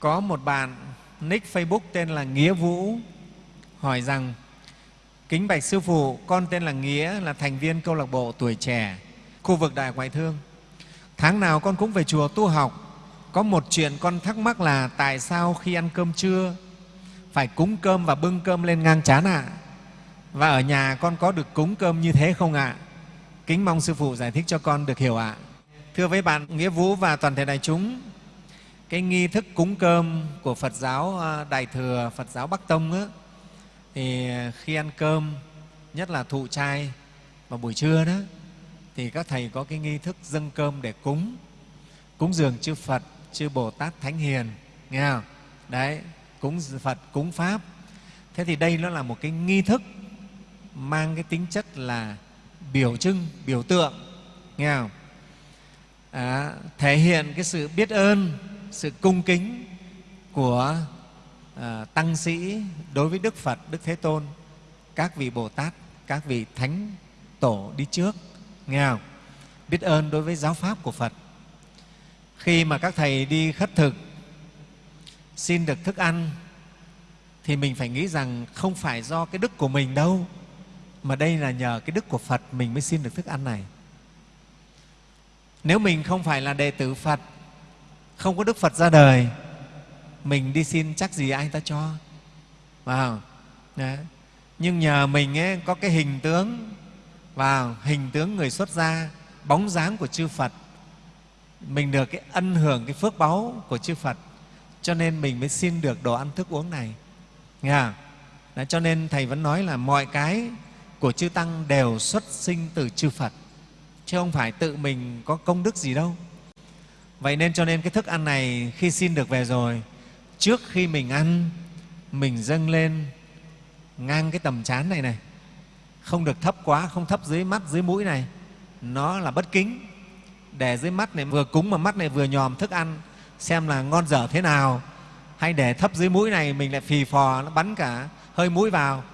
Có một bạn nick Facebook tên là Nghĩa Vũ hỏi rằng Kính bạch Sư Phụ, con tên là Nghĩa, là thành viên câu lạc bộ tuổi trẻ, khu vực Đại Ngoại Thương. Tháng nào con cũng về chùa tu học. Có một chuyện con thắc mắc là tại sao khi ăn cơm trưa phải cúng cơm và bưng cơm lên ngang chán ạ? À? Và ở nhà con có được cúng cơm như thế không ạ? À? Kính mong Sư Phụ giải thích cho con được hiểu ạ. À. Thưa với bạn Nghĩa Vũ và toàn thể đại chúng, cái nghi thức cúng cơm của Phật giáo à, Đại Thừa, Phật giáo Bắc Tông á, thì khi ăn cơm, nhất là thụ trai vào buổi trưa đó, thì các thầy có cái nghi thức dâng cơm để cúng, cúng dường chư Phật, chư Bồ Tát Thánh Hiền, nghe không? Đấy, cúng Phật, cúng Pháp. Thế thì đây nó là một cái nghi thức mang cái tính chất là biểu trưng, biểu tượng, nghe không? À, thể hiện cái sự biết ơn, sự cung kính của à, tăng sĩ đối với Đức Phật, Đức Thế Tôn, các vị Bồ Tát, các vị Thánh Tổ đi trước, nghe không? Biết ơn đối với giáo pháp của Phật. Khi mà các thầy đi khất thực, xin được thức ăn, thì mình phải nghĩ rằng không phải do cái đức của mình đâu, mà đây là nhờ cái đức của Phật mình mới xin được thức ăn này. Nếu mình không phải là đệ tử Phật, không có Đức Phật ra đời, mình đi xin chắc gì ai ta cho. Vào. Đấy. Nhưng nhờ mình ấy, có cái hình tướng và hình tướng người xuất gia, bóng dáng của chư Phật, mình được cái ân hưởng cái phước báu của chư Phật, cho nên mình mới xin được đồ ăn thức uống này. Nghe không? Đấy, cho nên Thầy vẫn nói là mọi cái của chư Tăng đều xuất sinh từ chư Phật, chứ không phải tự mình có công đức gì đâu. Vậy nên cho nên cái thức ăn này khi xin được về rồi, trước khi mình ăn, mình dâng lên ngang cái tầm chán này này, không được thấp quá, không thấp dưới mắt, dưới mũi này, nó là bất kính. Để dưới mắt này vừa cúng mà mắt này vừa nhòm thức ăn, xem là ngon dở thế nào, hay để thấp dưới mũi này mình lại phì phò, nó bắn cả hơi mũi vào,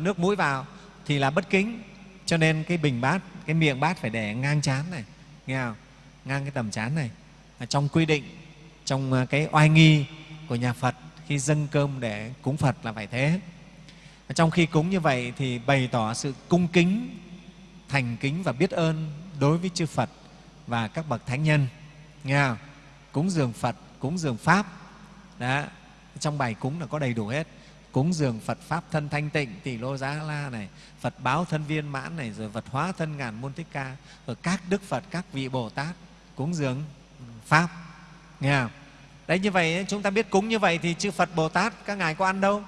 nước mũi vào, thì là bất kính. Cho nên cái bình bát, cái miệng bát phải để ngang chán này, nghe không? Ngang cái tầm chán này trong quy định trong à, cái oai nghi của nhà Phật khi dâng cơm để cúng Phật là phải thế. Trong khi cúng như vậy thì bày tỏ sự cung kính, thành kính và biết ơn đối với chư Phật và các bậc thánh nhân. Nghe không? Cúng dường Phật, cúng dường Pháp. Đó. Trong bài cúng là có đầy đủ hết. Cúng dường Phật Pháp thân thanh tịnh, tỷ lô giá la này, Phật báo thân viên mãn này, rồi Phật hóa thân ngàn môn thích ca, rồi các Đức Phật, các vị Bồ Tát cúng dường Pháp. Nghe không? Đấy như vậy chúng ta biết cúng như vậy thì chư Phật Bồ Tát các ngài có ăn đâu.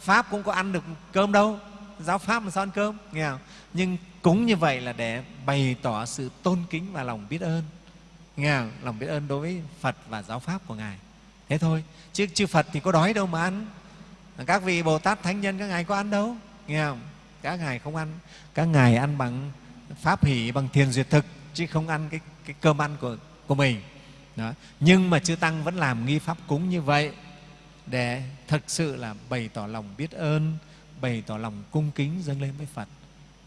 Pháp cũng có ăn được cơm đâu. Giáo Pháp mà sao ăn cơm? Nghe không? Nhưng cúng như vậy là để bày tỏ sự tôn kính và lòng biết ơn. Nghe không? Lòng biết ơn đối với Phật và giáo Pháp của Ngài. Thế thôi. Chứ chư Phật thì có đói đâu mà ăn. Các vị Bồ Tát Thánh Nhân các ngài có ăn đâu. Nghe không? Các ngài không ăn. Các ngài ăn bằng Pháp hỷ, bằng thiền duyệt thực, chứ không ăn cái, cái cơm ăn của, của mình. Đó. Nhưng mà chư Tăng vẫn làm nghi pháp cúng như vậy để thực sự là bày tỏ lòng biết ơn, bày tỏ lòng cung kính dâng lên với Phật.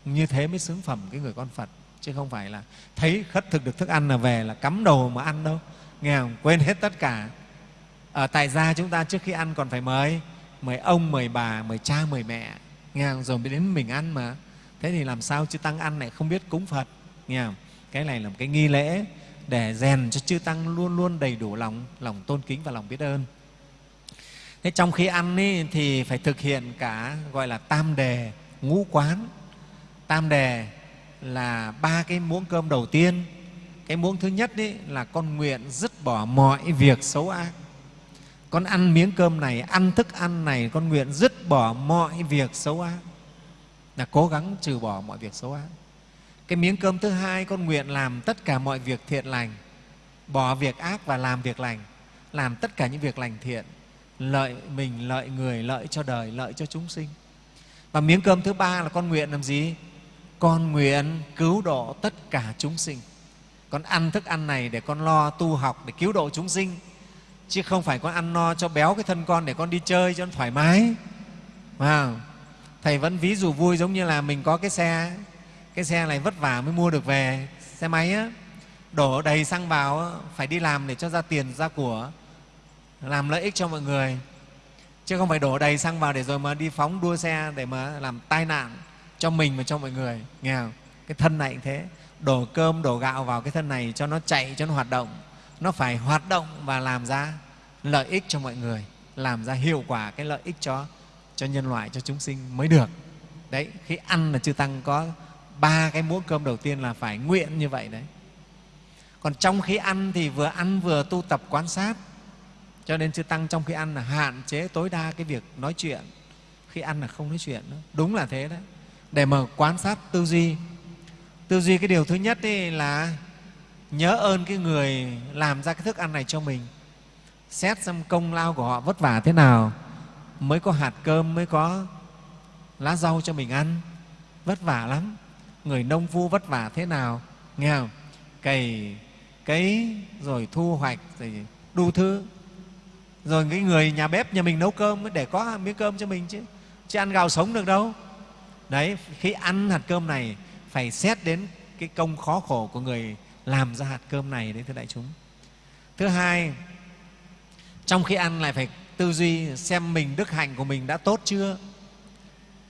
Như thế mới xứng phẩm cái người con Phật, chứ không phải là thấy khất thực được thức ăn là về là cắm đầu mà ăn đâu. Nghe không? Quên hết tất cả. Ở tại gia chúng ta trước khi ăn còn phải mời, mời ông, mời bà, mời cha, mời mẹ. Nghe không? Rồi mới đến mình ăn mà. Thế thì làm sao chư Tăng ăn lại không biết cúng Phật? Nghe không? Cái này là một cái nghi lễ để rèn cho chư tăng luôn luôn đầy đủ lòng lòng tôn kính và lòng biết ơn. Thế trong khi ăn ý, thì phải thực hiện cả gọi là tam đề ngũ quán. Tam đề là ba cái muỗng cơm đầu tiên. Cái muỗng thứ nhất ý, là con nguyện dứt bỏ mọi việc xấu ác. Con ăn miếng cơm này ăn thức ăn này con nguyện dứt bỏ mọi việc xấu ác. Là cố gắng trừ bỏ mọi việc xấu ác cái miếng cơm thứ hai con nguyện làm tất cả mọi việc thiện lành. Bỏ việc ác và làm việc lành. Làm tất cả những việc lành thiện. Lợi mình lợi người lợi cho đời lợi cho chúng sinh. Và miếng cơm thứ ba là con nguyện làm gì? Con nguyện cứu độ tất cả chúng sinh. Con ăn thức ăn này để con lo tu học để cứu độ chúng sinh. Chứ không phải con ăn no cho béo cái thân con để con đi chơi cho nó thoải mái. À, thầy vẫn ví dụ vui giống như là mình có cái xe cái xe này vất vả mới mua được về. Xe máy á, đổ đầy xăng vào á, phải đi làm để cho ra tiền ra của làm lợi ích cho mọi người. Chứ không phải đổ đầy xăng vào để rồi mà đi phóng đua xe để mà làm tai nạn cho mình và cho mọi người. Nghe không? cái thân này cũng thế. Đổ cơm đổ gạo vào cái thân này cho nó chạy cho nó hoạt động. Nó phải hoạt động và làm ra lợi ích cho mọi người làm ra hiệu quả cái lợi ích cho cho nhân loại cho chúng sinh mới được. Đấy khi ăn là chư tăng có ba cái muỗng cơm đầu tiên là phải nguyện như vậy đấy. Còn trong khi ăn thì vừa ăn vừa tu tập quan sát. Cho nên chư tăng trong khi ăn là hạn chế tối đa cái việc nói chuyện. Khi ăn là không nói chuyện nữa. Đúng là thế đấy. Để mà quan sát tư duy. Tư duy cái điều thứ nhất ấy là nhớ ơn cái người làm ra cái thức ăn này cho mình. Xét xem công lao của họ vất vả thế nào. Mới có hạt cơm, mới có lá rau cho mình ăn. Vất vả lắm người nông phu vất vả thế nào, nghe không? Cày cấy, rồi thu hoạch, rồi đu thứ. Rồi cái người nhà bếp nhà mình nấu cơm để có miếng cơm cho mình chứ chứ ăn gạo sống được đâu. Đấy, khi ăn hạt cơm này, phải xét đến cái công khó khổ của người làm ra hạt cơm này đấy, thưa đại chúng. Thứ hai, trong khi ăn lại phải tư duy xem mình đức hạnh của mình đã tốt chưa?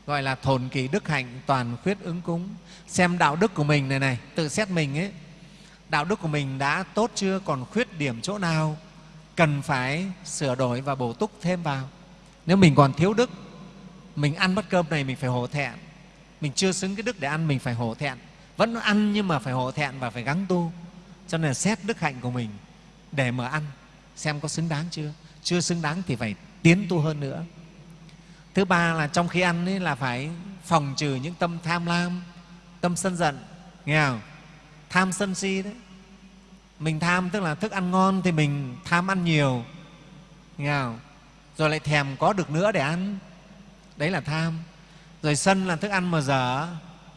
Gọi là thồn kỳ đức hạnh toàn khuyết ứng cúng. Xem đạo đức của mình này này, tự xét mình ấy. Đạo đức của mình đã tốt chưa, còn khuyết điểm chỗ nào, cần phải sửa đổi và bổ túc thêm vào. Nếu mình còn thiếu đức, mình ăn bát cơm này mình phải hổ thẹn. Mình chưa xứng cái đức để ăn, mình phải hổ thẹn. Vẫn ăn nhưng mà phải hổ thẹn và phải gắng tu. Cho nên là xét đức hạnh của mình để mà ăn. Xem có xứng đáng chưa. Chưa xứng đáng thì phải tiến tu hơn nữa thứ ba là trong khi ăn ấy là phải phòng trừ những tâm tham lam, tâm sân giận, nghe không? Tham sân si đấy. Mình tham tức là thức ăn ngon thì mình tham ăn nhiều, nghe không? Rồi lại thèm có được nữa để ăn. Đấy là tham. Rồi sân là thức ăn mà dở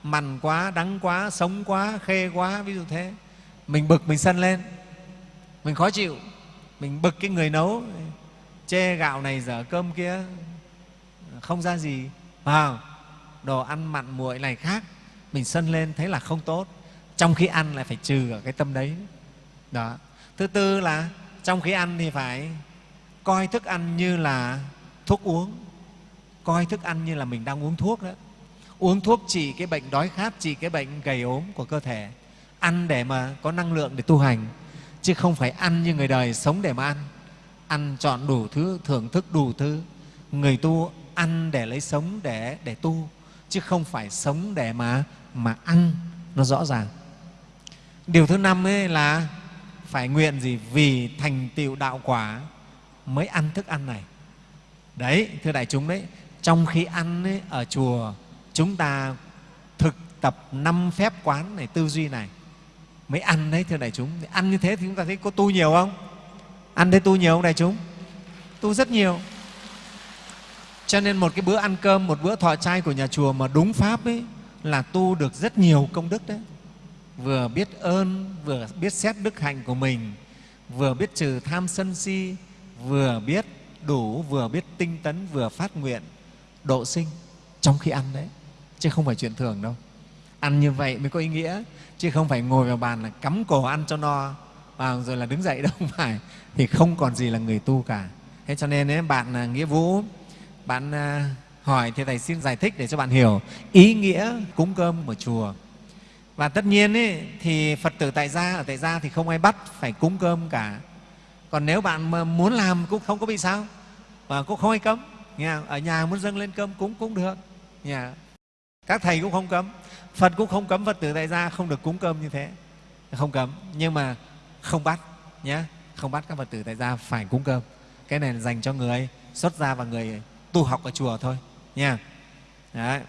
mằn quá, đắng quá, sống quá, khê quá, ví dụ thế. Mình bực mình sân lên. Mình khó chịu. Mình bực cái người nấu. Chê gạo này dở cơm kia không ra gì. Vào, đồ ăn mặn muội này khác, mình sân lên thấy là không tốt. Trong khi ăn lại phải trừ ở cái tâm đấy. Đó. Thứ tư là trong khi ăn thì phải coi thức ăn như là thuốc uống. Coi thức ăn như là mình đang uống thuốc đó. Uống thuốc trị cái bệnh đói khát, trị cái bệnh gầy ốm của cơ thể. Ăn để mà có năng lượng để tu hành, chứ không phải ăn như người đời sống để mà ăn. Ăn chọn đủ thứ, thưởng thức đủ thứ. Người tu ăn để lấy sống để để tu chứ không phải sống để mà mà ăn nó rõ ràng. Điều thứ năm ấy là phải nguyện gì? Vì thành tựu đạo quả mới ăn thức ăn này. Đấy thưa đại chúng đấy trong khi ăn ấy, ở chùa chúng ta thực tập năm phép quán này tư duy này mới ăn đấy thưa đại chúng. Ăn như thế thì chúng ta thấy có tu nhiều không? Ăn thấy tu nhiều không đại chúng? Tu rất nhiều cho nên một cái bữa ăn cơm một bữa thọ trai của nhà chùa mà đúng pháp ấy là tu được rất nhiều công đức đấy. Vừa biết ơn vừa biết xét đức hạnh của mình vừa biết trừ tham sân si vừa biết đủ vừa biết tinh tấn vừa phát nguyện độ sinh trong khi ăn đấy. Chứ không phải chuyện thường đâu. Ăn như vậy mới có ý nghĩa chứ không phải ngồi vào bàn là cắm cổ ăn cho no và rồi là đứng dậy đâu không phải. Thì không còn gì là người tu cả. Thế cho nên ấy, bạn à, nghĩa vũ bạn à, hỏi thì thầy xin giải thích để cho bạn hiểu ý nghĩa cúng cơm ở chùa. Và tất nhiên ấy, thì phật tử tại gia ở tại gia thì không ai bắt phải cúng cơm cả. Còn nếu bạn mà muốn làm cũng không có bị sao và cũng không ai cấm. Nghe ở nhà muốn dâng lên cơm cúng cũng được. Nhà các thầy cũng không cấm. Phật cũng không cấm phật tử tại gia không được cúng cơm như thế. Không cấm nhưng mà không bắt nhé không bắt các phật tử tại gia phải cúng cơm. Cái này là dành cho người xuất gia và người tu học ở chùa thôi nha Đấy.